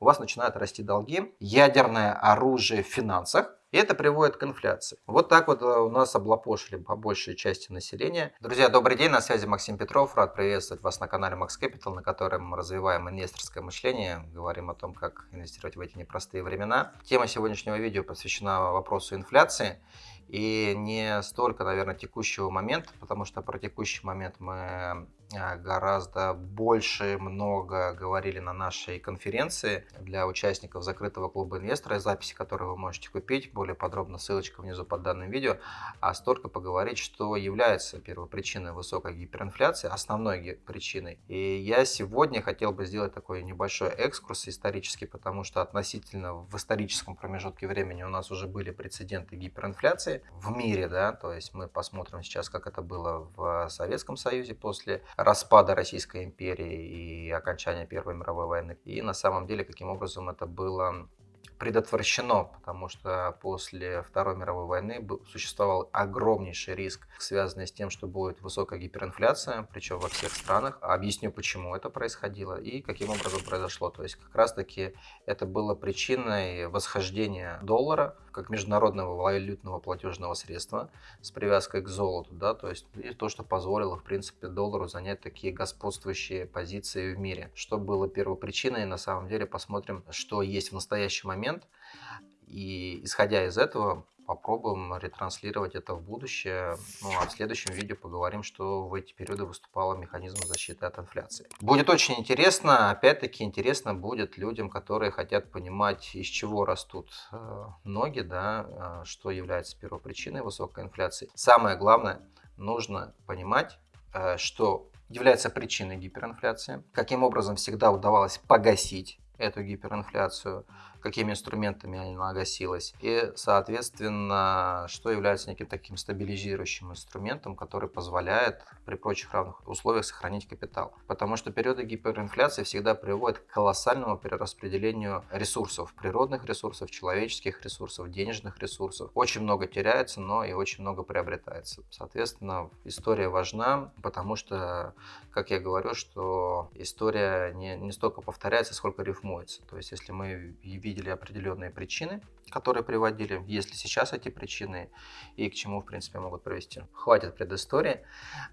у вас начинают расти долги, ядерное оружие в финансах, и это приводит к инфляции. Вот так вот э, у нас облапошили по большей части населения. Друзья, добрый день, на связи Максим Петров. Рад приветствовать вас на канале Max Capital, на котором мы развиваем инвесторское мышление, говорим о том, как инвестировать в эти непростые времена. Тема сегодняшнего видео посвящена вопросу инфляции. И не столько, наверное, текущего момента, потому что про текущий момент мы гораздо больше, много говорили на нашей конференции для участников закрытого клуба инвестора, записи которые вы можете купить, более подробно ссылочка внизу под данным видео, а столько поговорить, что является первопричиной высокой гиперинфляции, основной причиной. И я сегодня хотел бы сделать такой небольшой экскурс исторический, потому что относительно в историческом промежутке времени у нас уже были прецеденты гиперинфляции в мире, да, то есть мы посмотрим сейчас, как это было в Советском Союзе после распада Российской империи и окончания Первой мировой войны. И на самом деле, каким образом это было предотвращено, потому что после Второй мировой войны существовал огромнейший риск, связанный с тем, что будет высокая гиперинфляция, причем во всех странах. Объясню, почему это происходило и каким образом произошло. То есть как раз-таки это было причиной восхождения доллара как международного валютного платежного средства с привязкой к золоту, да, то есть и то, что позволило, в принципе, доллару занять такие господствующие позиции в мире. Что было первопричиной, на самом деле посмотрим, что есть в настоящий момент. И исходя из этого, попробуем ретранслировать это в будущее. Ну а в следующем видео поговорим, что в эти периоды выступал механизм защиты от инфляции. Будет очень интересно, опять-таки интересно будет людям, которые хотят понимать, из чего растут э, ноги, да, э, что является первопричиной высокой инфляции. Самое главное, нужно понимать, э, что является причиной гиперинфляции, каким образом всегда удавалось погасить эту гиперинфляцию, какими инструментами она гасилась. И, соответственно, что является неким таким стабилизирующим инструментом, который позволяет при прочих равных условиях сохранить капитал. Потому что периоды гиперинфляции всегда приводят к колоссальному перераспределению ресурсов, природных ресурсов, человеческих ресурсов, денежных ресурсов. Очень много теряется, но и очень много приобретается. Соответственно, история важна, потому что, как я говорю, что история не, не столько повторяется, сколько рифмуется. То есть, если мы видели определенные причины, которые приводили, есть ли сейчас эти причины и к чему, в принципе, могут привести. Хватит предыстории,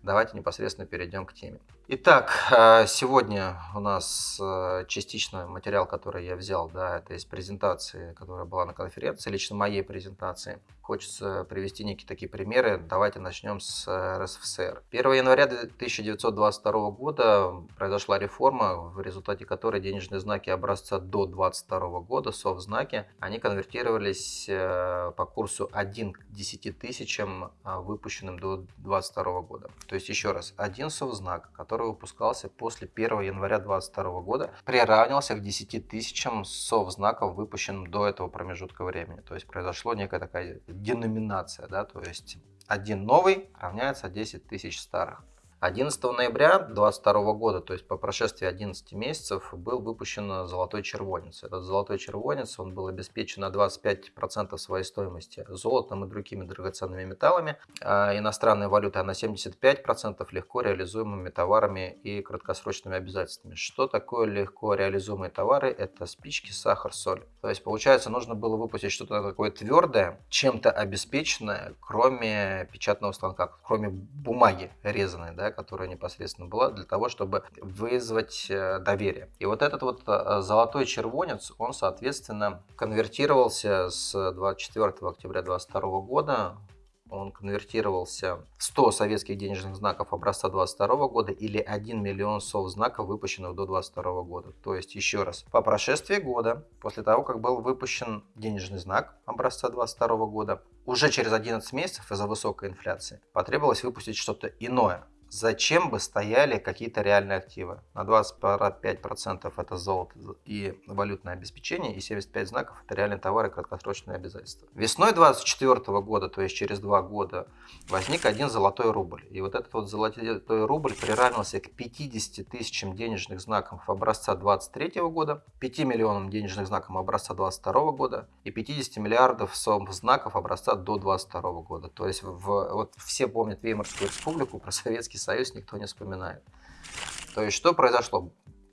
давайте непосредственно перейдем к теме. Итак, э, сегодня у нас э, частично материал, который я взял, да, это из презентации, которая была на конференции, лично моей презентации. Хочется привести некие такие примеры. Давайте начнем с э, РСФСР. 1 января 1922 года произошла реформа, в результате которой денежные знаки образца до 22 года, совзнаки, они конвертировались по курсу 1 к 10 тысячам, выпущенным до 22 года. То есть еще раз, один совзнак, который выпускался после 1 января 2022 года, приравнивался к 10 тысячам совзнаков, выпущенным до этого промежутка времени. То есть произошло некая такая деноминация, да, то есть один новый равняется 10 тысяч старых. 11 ноября 2022 года, то есть по прошествии 11 месяцев, был выпущен золотой червонец. Этот золотой червонец он был обеспечен на 25% своей стоимости золотом и другими драгоценными металлами, а иностранной валютой, а на 75% легко реализуемыми товарами и краткосрочными обязательствами. Что такое легко реализуемые товары? Это спички, сахар, соль. То есть получается нужно было выпустить что-то такое твердое, чем-то обеспеченное, кроме печатного станка, кроме бумаги резаной, да, которая непосредственно была, для того, чтобы вызвать э, доверие. И вот этот вот э, золотой червонец, он, соответственно, конвертировался с 24 октября 2022 года он конвертировался в 100 советских денежных знаков образца 22 года или 1 миллион сов знаков, выпущенных до 22 года. То есть, еще раз, по прошествии года, после того, как был выпущен денежный знак образца 22 года, уже через 11 месяцев из-за высокой инфляции потребовалось выпустить что-то иное, зачем бы стояли какие-то реальные активы. На 25% это золото и валютное обеспечение, и 75 знаков это реальные товары и краткосрочные обязательства. Весной 2024 года, то есть через два года, возник один золотой рубль. И вот этот вот золотой рубль приравнился к 50 тысячам денежных знаков образца 23 года, 5 миллионам денежных знаков образца 22 года и 50 миллиардов знаков образца до 22 года. То есть в, вот все помнят Веймарскую республику про Советский Союз никто не вспоминает. То есть что произошло?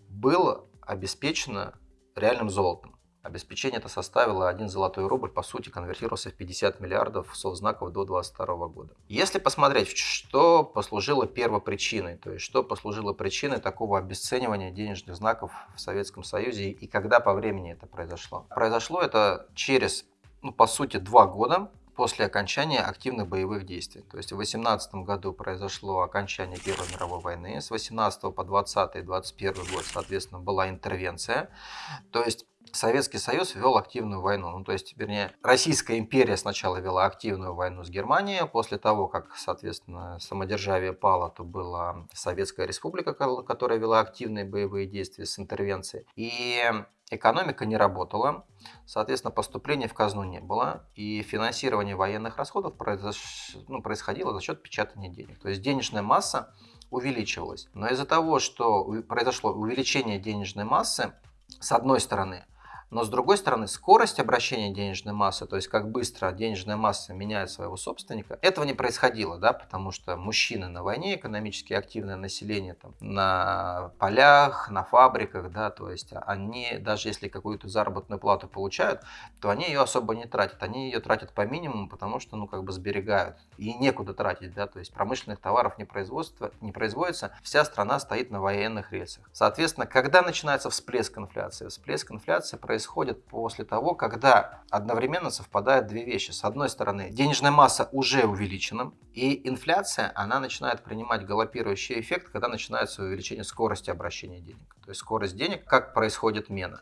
Было обеспечено реальным золотом. Обеспечение это составило 1 золотой рубль, по сути, конвертировался в 50 миллиардов совзнаков до 2022 года. Если посмотреть, что послужило первопричиной, то есть что послужило причиной такого обесценивания денежных знаков в Советском Союзе и когда по времени это произошло. Произошло это через, ну, по сути, два года после окончания активных боевых действий. То есть в 18 году произошло окончание Первой мировой войны, с 18 по 20 и 21 год, соответственно, была интервенция. То есть Советский Союз вел активную войну. Ну, то есть, вернее, Российская империя сначала вела активную войну с Германией. После того, как, соответственно, самодержавие пало, то была Советская Республика, которая вела активные боевые действия с интервенцией. И экономика не работала, соответственно, поступлений в казну не было, и финансирование военных расходов произош... ну, происходило за счет печатания денег. То есть денежная масса увеличивалась. Но из-за того, что произошло увеличение денежной массы, с одной стороны, но с другой стороны, скорость обращения денежной массы, то есть как быстро денежная масса меняет своего собственника, этого не происходило, да, потому что мужчины на войне, экономически активное население там, на полях, на фабриках, да, то есть они, даже если какую-то заработную плату получают, то они ее особо не тратят, они ее тратят по минимуму, потому что, ну, как бы сберегают, и некуда тратить, да, то есть промышленных товаров не, производства, не производится, вся страна стоит на военных рельсах. Соответственно, когда начинается всплеск инфляции? Всплеск инфляции происходит происходит после того, когда одновременно совпадают две вещи. С одной стороны, денежная масса уже увеличена, и инфляция, она начинает принимать галопирующий эффект, когда начинается увеличение скорости обращения денег. То есть скорость денег, как происходит мена.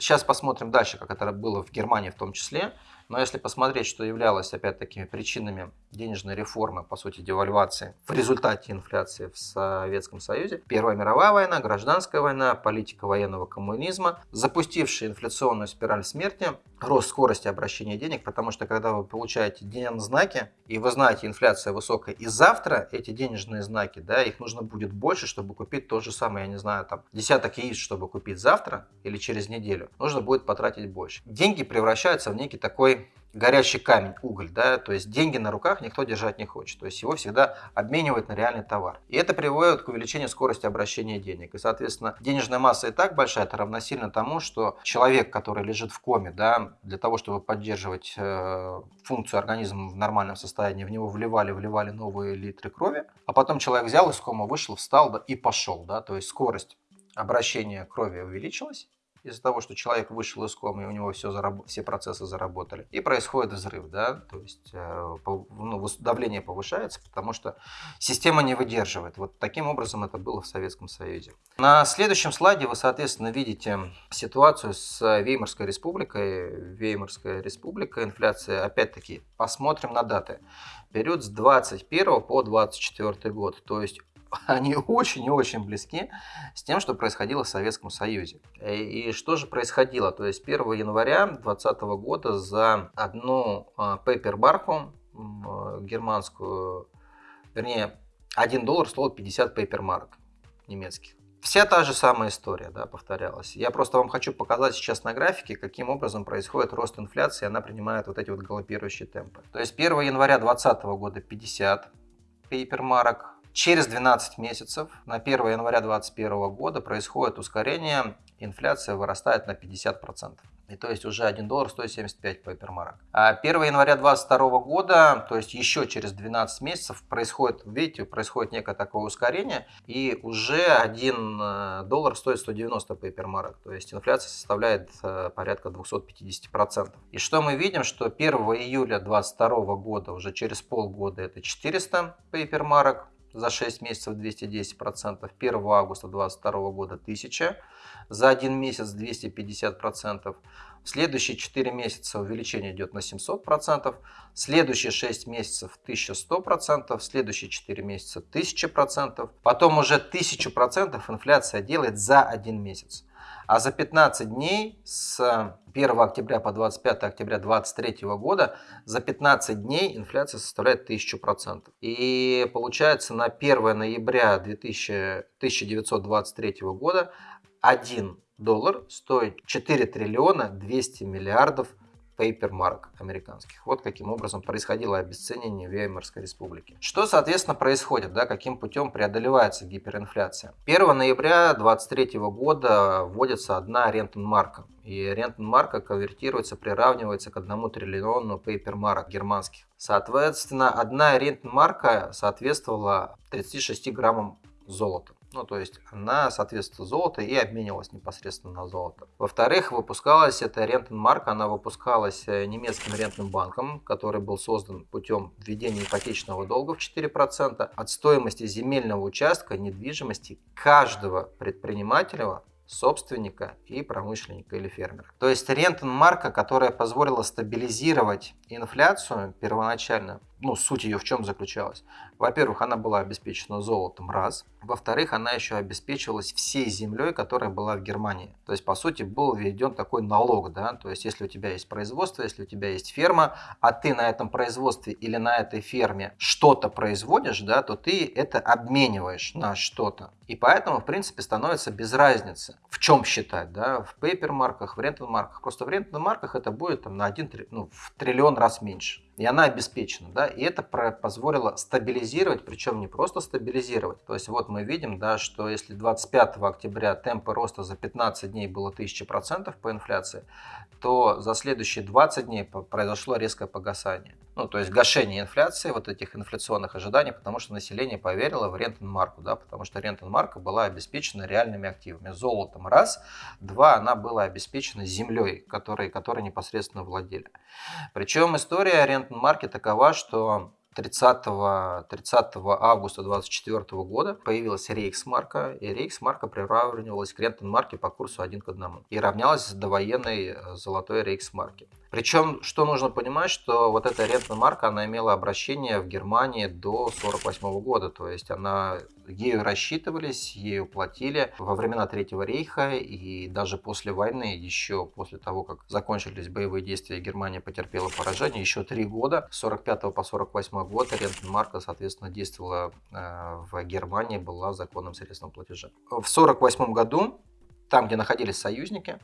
Сейчас посмотрим дальше, как это было в Германии в том числе. Но если посмотреть, что являлось опять-таки причинами денежной реформы, по сути девальвации в результате инфляции в Советском Союзе, Первая мировая война, гражданская война, политика военного коммунизма, запустившая инфляционную спираль смерти, рост скорости обращения денег, потому что когда вы получаете денежные знаки, и вы знаете, инфляция высокая, и завтра эти денежные знаки, да, их нужно будет больше, чтобы купить то же самое, я не знаю, там, десяток яиц, чтобы купить завтра или через неделю, нужно будет потратить больше. Деньги превращаются в некий такой горящий камень, уголь, да, то есть деньги на руках никто держать не хочет, то есть его всегда обменивают на реальный товар. И это приводит к увеличению скорости обращения денег. И, соответственно, денежная масса и так большая, это равносильно тому, что человек, который лежит в коме, да, для того, чтобы поддерживать э, функцию организма в нормальном состоянии, в него вливали, вливали новые литры крови, а потом человек взял из кома, вышел, встал да, и пошел, да, то есть скорость обращения крови увеличилась, из-за того, что человек вышел из комы, и у него все, зараб... все процессы заработали. И происходит взрыв, да, то есть э, ну, давление повышается, потому что система не выдерживает. Вот таким образом это было в Советском Союзе. На следующем слайде вы, соответственно, видите ситуацию с Веймарской республикой. Веймарская республика, инфляция, опять-таки, посмотрим на даты. Период с 21 по 24 год, то есть они очень и очень близки с тем, что происходило в Советском Союзе. И что же происходило? То есть 1 января 2020 года за одну пейпербарку германскую, вернее, 1 доллар стоил 50 пейпермарок немецких. Вся та же самая история да, повторялась. Я просто вам хочу показать сейчас на графике, каким образом происходит рост инфляции, она принимает вот эти вот галопирующие темпы. То есть 1 января 2020 года 50 пейпермарок, Через 12 месяцев, на 1 января 2021 года, происходит ускорение, инфляция вырастает на 50%. И то есть уже 1 доллар стоит 75 пейпермарок. А 1 января 2022 года, то есть еще через 12 месяцев, происходит, видите, происходит некое такое ускорение, и уже 1 э, доллар стоит 190 пейпермарок. То есть инфляция составляет э, порядка 250%. И что мы видим, что 1 июля 2022 года, уже через полгода, это 400 пейпермарок, за 6 месяцев 210%, 1 августа 2022 года 1000, за один месяц 250%, в следующие 4 месяца увеличение идет на 700%, следующие 6 месяцев 1100%, следующие 4 месяца 1000%, потом уже 1000% инфляция делает за один месяц. А за 15 дней с 1 октября по 25 октября 2023 года за 15 дней инфляция составляет 1000%. И получается на 1 ноября 2000, 1923 года 1 доллар стоит 4 триллиона 200 миллиардов пейпермарок американских. Вот каким образом происходило обесценивание Веймарской республики. Что, соответственно, происходит, да, каким путем преодолевается гиперинфляция? 1 ноября 2023 года вводится одна рентенмарка. И рентенмарка конвертируется, приравнивается к одному триллиону пейпермарок германских. Соответственно, одна рентенмарка соответствовала 36 граммам золота. Ну, то есть она соответствует золоту и обменивалась непосредственно на золото. Во-вторых, выпускалась эта рентенмарка, она выпускалась э, немецким рентным банком, который был создан путем введения ипотечного долга в 4% от стоимости земельного участка недвижимости каждого предпринимателя собственника и промышленника или фермера. То есть рентенмарка, которая позволила стабилизировать инфляцию первоначально, ну, суть ее в чем заключалась? Во-первых, она была обеспечена золотом, раз. Во-вторых, она еще обеспечивалась всей землей, которая была в Германии. То есть, по сути, был введен такой налог, да, то есть, если у тебя есть производство, если у тебя есть ферма, а ты на этом производстве или на этой ферме что-то производишь, да, то ты это обмениваешь на что-то. И поэтому, в принципе, становится без разницы, в чем считать, да, в пейпермарках, в рентенмарках. Просто в рентенмарках это будет там, на один, ну, в триллион раз меньше и она обеспечена, да, и это позволило стабилизировать, причем не просто стабилизировать, то есть вот мы видим, да, что если 25 октября темпы роста за 15 дней было 1000% по инфляции, то за следующие 20 дней произошло резкое погасание. Ну, то есть гашение инфляции, вот этих инфляционных ожиданий, потому что население поверило в рентенмарку, да, потому что рентенмарка была обеспечена реальными активами. Золотом раз, два, она была обеспечена землей, которой, которой непосредственно владели. Причем история рентенмарки такова, что 30, 30 августа 2024 года появилась рейхсмарка, и рейхсмарка приравнивалась к рентенмарке по курсу 1 к 1 и равнялась довоенной э, золотой рейхсмарке. Причем, что нужно понимать, что вот эта рентная марка, она имела обращение в Германии до 1948 года, то есть она ею рассчитывались, ею платили во времена Третьего рейха и даже после войны, еще после того, как закончились боевые действия, Германия потерпела поражение, еще три года, с 45 по 48 год рентная марка, соответственно, действовала э, в Германии, была законным средством платежа. В 1948 году там, где находились союзники,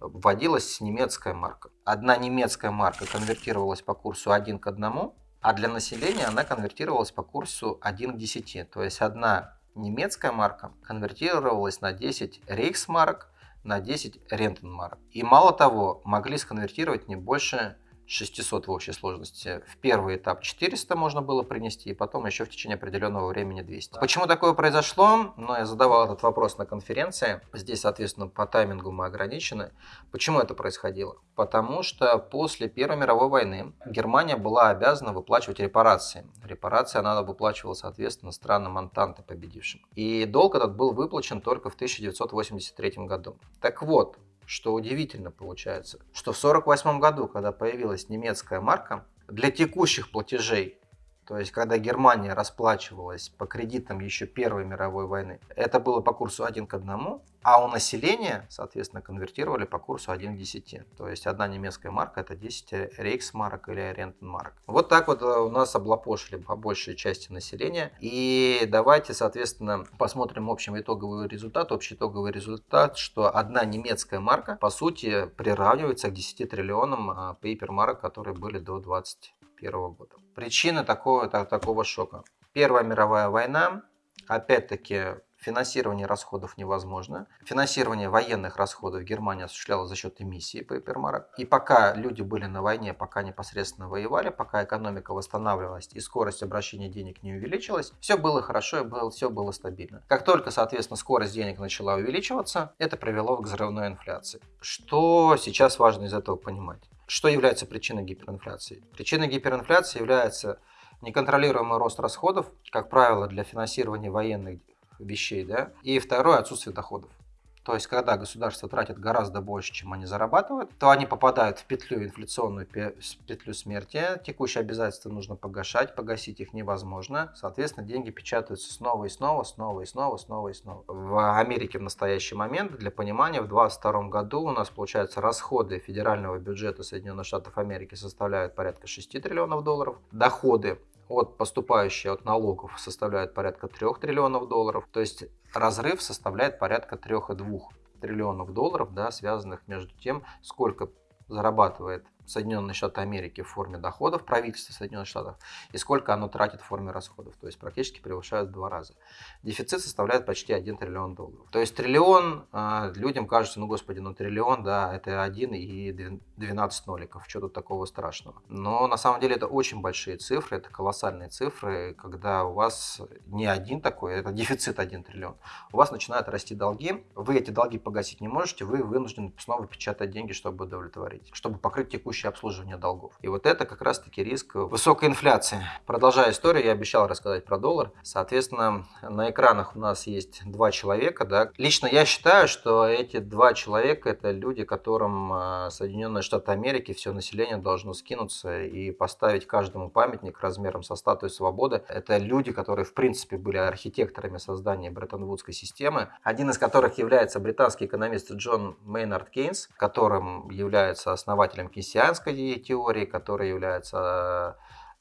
вводилась немецкая марка. Одна немецкая марка конвертировалась по курсу 1 к 1, а для населения она конвертировалась по курсу 1 к 10. То есть одна немецкая марка конвертировалась на 10 рейхсмарок, на 10 рентенмарок. И мало того, могли сконвертировать не больше 600 в общей сложности. В первый этап 400 можно было принести, и потом еще в течение определенного времени 200. Почему такое произошло? Ну, я задавал этот вопрос на конференции. Здесь, соответственно, по таймингу мы ограничены. Почему это происходило? Потому что после Первой мировой войны Германия была обязана выплачивать репарации. Репарации она выплачивала, соответственно, странам Антанты победившим. И долг этот был выплачен только в 1983 году. Так вот, что удивительно получается, что в 1948 году, когда появилась немецкая марка, для текущих платежей то есть, когда Германия расплачивалась по кредитам еще Первой мировой войны, это было по курсу 1 к 1, а у населения, соответственно, конвертировали по курсу 1 к 10. То есть, одна немецкая марка это 10 рейхсмарок или рентенмарок. Вот так вот э, у нас облапошили по большей части населения. И давайте, соответственно, посмотрим общий итоговый результат. Общий итоговый результат, что одна немецкая марка, по сути, приравнивается к 10 триллионам пейпермарок, которые были до 20 1941 года. Причины такого, такого шока. Первая мировая война, опять-таки финансирование расходов невозможно. Финансирование военных расходов Германия осуществляла за счет эмиссии пейпермарок. И пока люди были на войне, пока непосредственно воевали, пока экономика восстанавливалась и скорость обращения денег не увеличилась, все было хорошо и было, все было стабильно. Как только, соответственно, скорость денег начала увеличиваться, это привело к взрывной инфляции. Что сейчас важно из этого понимать? Что является причиной гиперинфляции? Причиной гиперинфляции является неконтролируемый рост расходов, как правило, для финансирования военных вещей, да, и второе – отсутствие доходов. То есть, когда государство тратит гораздо больше, чем они зарабатывают, то они попадают в петлю инфляционную, петлю смерти. Текущие обязательства нужно погашать, погасить их невозможно. Соответственно, деньги печатаются снова и снова, снова и снова, снова и снова. В Америке в настоящий момент, для понимания, в 2022 году у нас, получается, расходы федерального бюджета Соединенных Штатов Америки составляют порядка 6 триллионов долларов. Доходы от поступающие от налогов составляют порядка 3 триллионов долларов. То есть разрыв составляет порядка 3,2 триллионов долларов, да, связанных между тем, сколько зарабатывает Соединенные Штаты Америки в форме доходов, правительства Соединенных Штатов, и сколько оно тратит в форме расходов. То есть практически превышают в два раза. Дефицит составляет почти 1 триллион долларов. То есть триллион, а, людям кажется, ну господи, ну триллион, да, это 1 и 12 ноликов, что тут такого страшного. Но на самом деле это очень большие цифры, это колоссальные цифры, когда у вас не один такой, это дефицит 1 триллион. У вас начинают расти долги, вы эти долги погасить не можете, вы вынуждены снова печатать деньги, чтобы удовлетворить, чтобы покрыть текущее обслуживание долгов. И вот это как раз-таки риск высокой инфляции. Продолжая историю, я обещал рассказать про доллар. Соответственно, на экранах у нас есть два человека. Да. Лично я считаю, что эти два человека это люди, которым а, Соединенные Штаты Америки, все население должно скинуться и поставить каждому памятник размером со статую свободы. Это люди, которые в принципе были архитекторами создания Бреттон-Вудской системы, один из которых является британский экономист Джон Мейнард Кейнс, которым является основателем кейнсианской теории, который является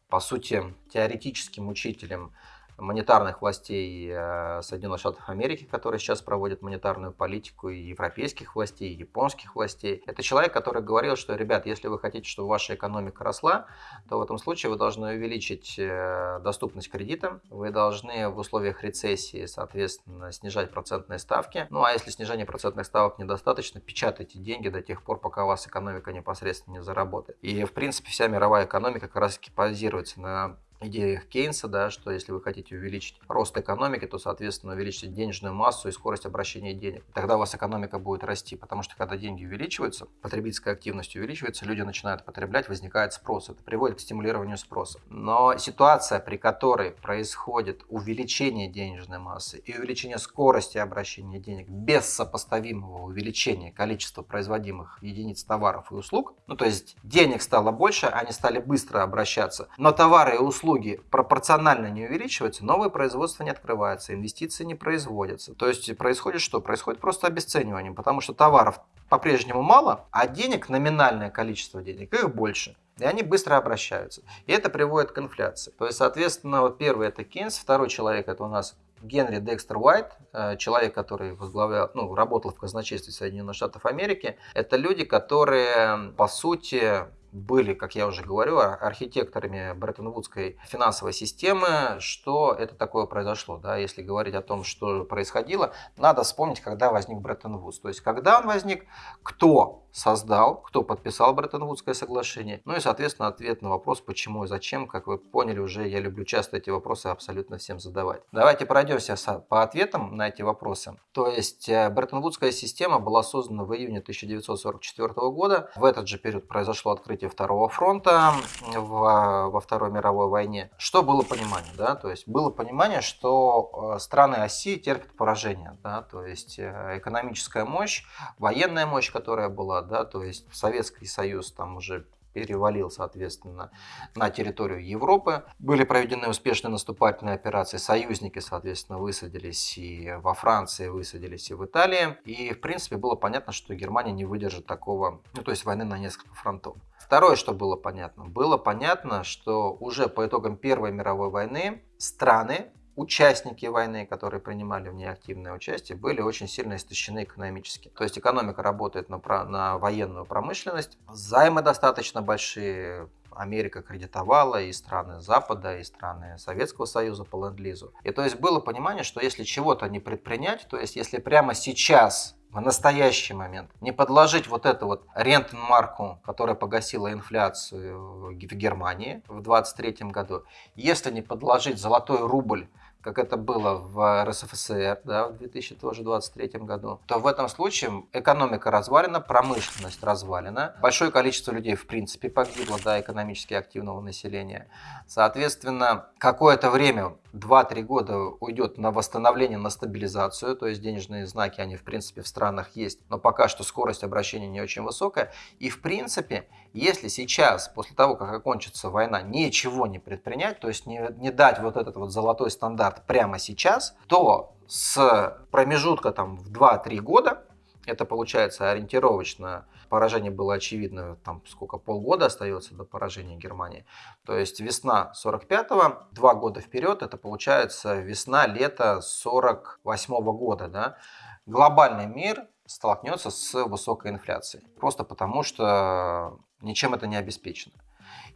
по сути теоретическим учителем монетарных властей э, Соединенных Штатов Америки, которые сейчас проводят монетарную политику, и европейских властей, и японских властей. Это человек, который говорил, что, ребят, если вы хотите, чтобы ваша экономика росла, то в этом случае вы должны увеличить э, доступность кредита, вы должны в условиях рецессии, соответственно, снижать процентные ставки. Ну, а если снижение процентных ставок недостаточно, печатайте деньги до тех пор, пока у вас экономика непосредственно не заработает. И, в принципе, вся мировая экономика как раз-таки базируется на идеях Кейнса, да, что если вы хотите увеличить рост экономики, то, соответственно, увеличить денежную массу и скорость обращения денег. Тогда у вас экономика будет расти, потому что когда деньги увеличиваются, потребительская активность увеличивается, люди начинают потреблять, возникает спрос. Это приводит к стимулированию спроса. Но ситуация, при которой происходит увеличение денежной массы и увеличение скорости обращения денег без сопоставимого увеличения количества производимых единиц товаров и услуг, ну то есть денег стало больше, они стали быстро обращаться, но товары и услуги услуги пропорционально не увеличиваются, новое производство не открывается, инвестиции не производятся. То есть происходит что? Происходит просто обесценивание, потому что товаров по-прежнему мало, а денег, номинальное количество денег, их больше. И они быстро обращаются. И это приводит к инфляции. То есть, соответственно, вот первый это Кейнс, второй человек это у нас Генри Декстер Уайт, э, человек, который возглавлял, ну, работал в казначействе Соединенных Штатов Америки, это люди, которые, по сути, были, как я уже говорю, архитекторами Бреттон-Вудской финансовой системы. Что это такое произошло? Да? Если говорить о том, что происходило, надо вспомнить, когда возник Бреттон-Вудс. То есть, когда он возник, кто создал, кто подписал Бреттон-Вудское соглашение. Ну и, соответственно, ответ на вопрос, почему и зачем. Как вы поняли уже, я люблю часто эти вопросы абсолютно всем задавать. Давайте пройдемся по ответам на эти вопросы. То есть, э, Бреттон-Вудская система была создана в июне 1944 года. В этот же период произошло открытие Второго фронта в, во Второй мировой войне. Что было понимание? Да? То есть, было понимание, что э, страны оси терпят поражение. Да? То есть, э, экономическая мощь, военная мощь, которая была да, то есть Советский Союз там уже перевалил, соответственно, на территорию Европы. Были проведены успешные наступательные операции. Союзники, соответственно, высадились и во Франции, высадились и в Италии. И, в принципе, было понятно, что Германия не выдержит такого, ну, то есть войны на несколько фронтов. Второе, что было понятно. Было понятно, что уже по итогам Первой мировой войны страны участники войны, которые принимали в ней активное участие, были очень сильно истощены экономически. То есть экономика работает на, на военную промышленность, займы достаточно большие, Америка кредитовала и страны Запада, и страны Советского Союза по ленд-лизу. И то есть было понимание, что если чего-то не предпринять, то есть если прямо сейчас в настоящий момент. Не подложить вот эту вот рентенмарку, которая погасила инфляцию в Германии в 2023 году, если не подложить золотой рубль как это было в РСФСР да, в 2023 году, то в этом случае экономика развалена, промышленность развалена, большое количество людей в принципе погибло, да, экономически активного населения. Соответственно, какое-то время 2-3 года уйдет на восстановление, на стабилизацию, то есть денежные знаки, они в принципе в странах есть, но пока что скорость обращения не очень высокая. И в принципе, если сейчас, после того, как окончится война, ничего не предпринять, то есть не, не дать вот этот вот золотой стандарт прямо сейчас, то с промежутка там в 2-3 года это получается ориентировочно. Поражение было очевидно, там сколько, полгода остается до поражения Германии. То есть весна 45-го, два года вперед, это получается весна-лето 48 -го года. Да? Глобальный мир столкнется с высокой инфляцией. Просто потому, что Ничем это не обеспечено.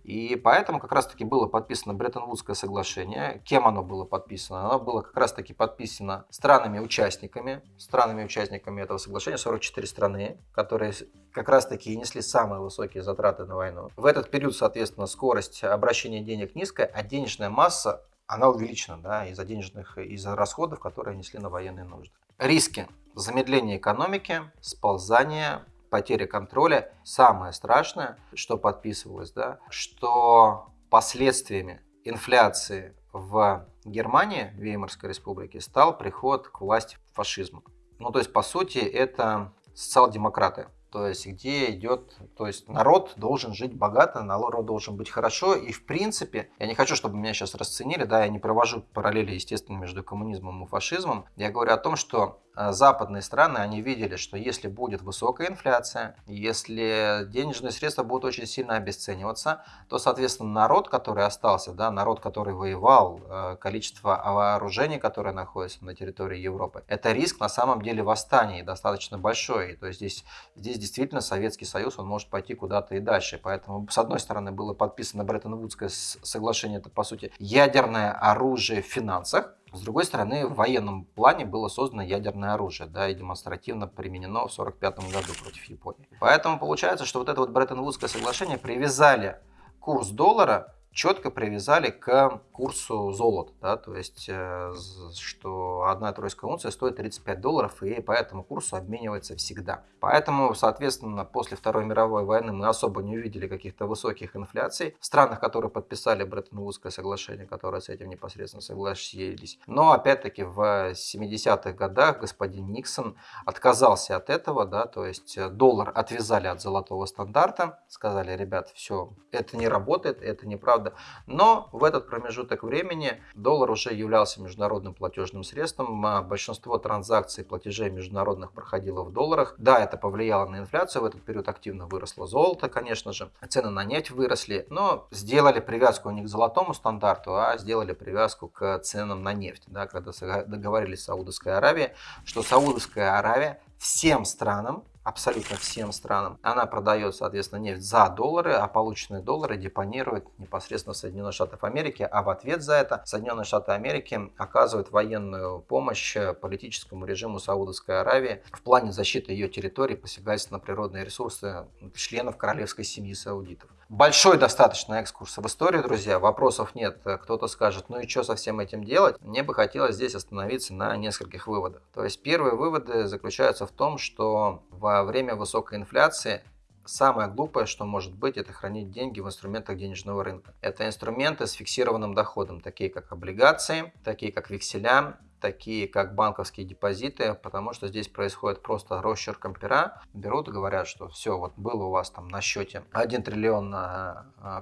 И поэтому как раз-таки было подписано Бреттон-Вудское соглашение. Кем оно было подписано? Оно было как раз-таки подписано странами-участниками. Странами-участниками этого соглашения 44 страны, которые как раз-таки и несли самые высокие затраты на войну. В этот период, соответственно, скорость обращения денег низкая, а денежная масса она увеличена да, из-за денежных, из-за расходов, которые несли на военные нужды. Риски. Замедление экономики, сползание потеря контроля. Самое страшное, что подписывалось, да, что последствиями инфляции в Германии, Веймарской республике, стал приход к власти фашизма. Ну, то есть, по сути, это социал-демократы то есть где идет, то есть народ должен жить богато, народ должен быть хорошо, и в принципе, я не хочу, чтобы меня сейчас расценили, да, я не провожу параллели, естественно, между коммунизмом и фашизмом, я говорю о том, что э, западные страны, они видели, что если будет высокая инфляция, если денежные средства будут очень сильно обесцениваться, то, соответственно, народ, который остался, да, народ, который воевал, э, количество вооружений, которое находится на территории Европы, это риск на самом деле восстания достаточно большой. То есть здесь, здесь действительно Советский Союз, он может пойти куда-то и дальше. Поэтому, с одной стороны, было подписано Бреттон-Вудское соглашение, это, по сути, ядерное оружие в финансах, с другой стороны, в военном плане было создано ядерное оружие, да, и демонстративно применено в 1945 году против Японии. Поэтому получается, что вот это вот Бреттон-Вудское соглашение привязали курс доллара четко привязали к курсу золота, да, то есть, э, что одна тройская унция стоит 35 долларов, и по этому курсу обменивается всегда. Поэтому, соответственно, после Второй мировой войны мы особо не увидели каких-то высоких инфляций в странах, которые подписали Бреттон-Вудское соглашение, которые с этим непосредственно согласились. Но, опять-таки, в 70-х годах господин Никсон отказался от этого, да, то есть доллар отвязали от золотого стандарта, сказали, ребят, все, это не работает, это неправда, правда. Но в этот промежуток времени доллар уже являлся международным платежным средством. А большинство транзакций платежей международных проходило в долларах. Да, это повлияло на инфляцию. В этот период активно выросло золото, конечно же. Цены на нефть выросли. Но сделали привязку не к золотому стандарту, а сделали привязку к ценам на нефть. Да, когда договорились с Саудовской Аравией, что Саудовская Аравия всем странам абсолютно всем странам. Она продает, соответственно, нефть за доллары, а полученные доллары депонирует непосредственно в Соединенных Штатах Америки. А в ответ за это Соединенные Штаты Америки оказывают военную помощь политическому режиму Саудовской Аравии в плане защиты ее территории, посягательства на природные ресурсы членов королевской семьи саудитов. Большой достаточно экскурс в историю, друзья. Вопросов нет. Кто-то скажет, ну и что со всем этим делать? Мне бы хотелось здесь остановиться на нескольких выводах. То есть первые выводы заключаются в том, что во время высокой инфляции Самое глупое, что может быть, это хранить деньги в инструментах денежного рынка. Это инструменты с фиксированным доходом, такие как облигации, такие как векселя, такие как банковские депозиты, потому что здесь происходит просто росчерком пера. Берут и говорят, что все, вот было у вас там на счете 1 триллион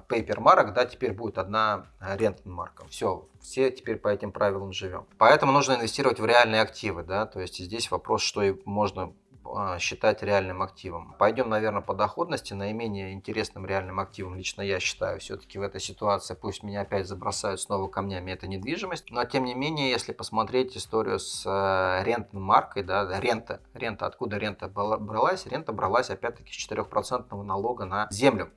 пейпер а, марок, да, теперь будет одна рентная марка. Все, все теперь по этим правилам живем. Поэтому нужно инвестировать в реальные активы, да, то есть здесь вопрос, что и можно считать реальным активом. Пойдем, наверное, по доходности. Наименее интересным реальным активом лично я считаю все-таки в этой ситуации, пусть меня опять забросают снова камнями, это недвижимость. Но тем не менее, если посмотреть историю с э, рентной маркой, да, рента, рента, откуда рента бралась? Рента бралась опять-таки с 4% налога на землю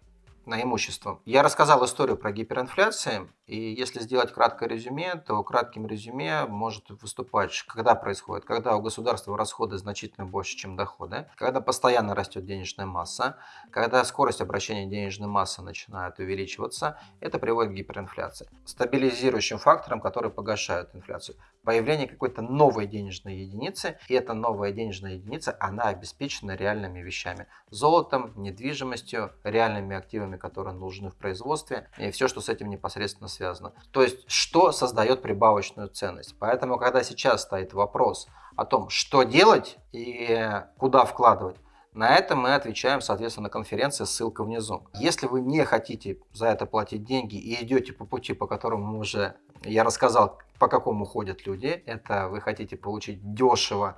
на имущество. Я рассказал историю про гиперинфляцию, и если сделать краткое резюме, то кратким резюме может выступать, когда происходит, когда у государства расходы значительно больше, чем доходы, когда постоянно растет денежная масса, когда скорость обращения денежной массы начинает увеличиваться, это приводит к гиперинфляции. Стабилизирующим фактором, который погашает инфляцию появление какой-то новой денежной единицы, и эта новая денежная единица, она обеспечена реальными вещами. Золотом, недвижимостью, реальными активами, которые нужны в производстве, и все, что с этим непосредственно связано. То есть, что создает прибавочную ценность. Поэтому, когда сейчас стоит вопрос о том, что делать и куда вкладывать, на это мы отвечаем, соответственно, на конференции, ссылка внизу. Если вы не хотите за это платить деньги и идете по пути, по которому уже я рассказал, по какому ходят люди. Это вы хотите получить дешево,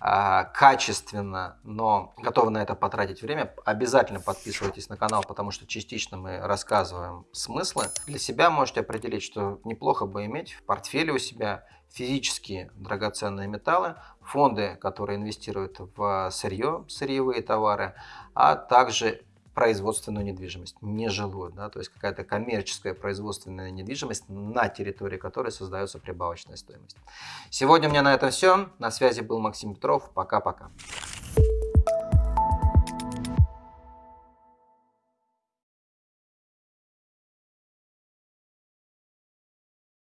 а, качественно, но готовы на это потратить время. Обязательно подписывайтесь на канал, потому что частично мы рассказываем смыслы. Для себя можете определить, что неплохо бы иметь в портфеле у себя физические драгоценные металлы, фонды, которые инвестируют в сырье, сырьевые товары, а также производственную недвижимость, нежилую, да, то есть какая-то коммерческая производственная недвижимость, на территории которой создается прибавочная стоимость. Сегодня у меня на этом все. На связи был Максим Петров. Пока-пока.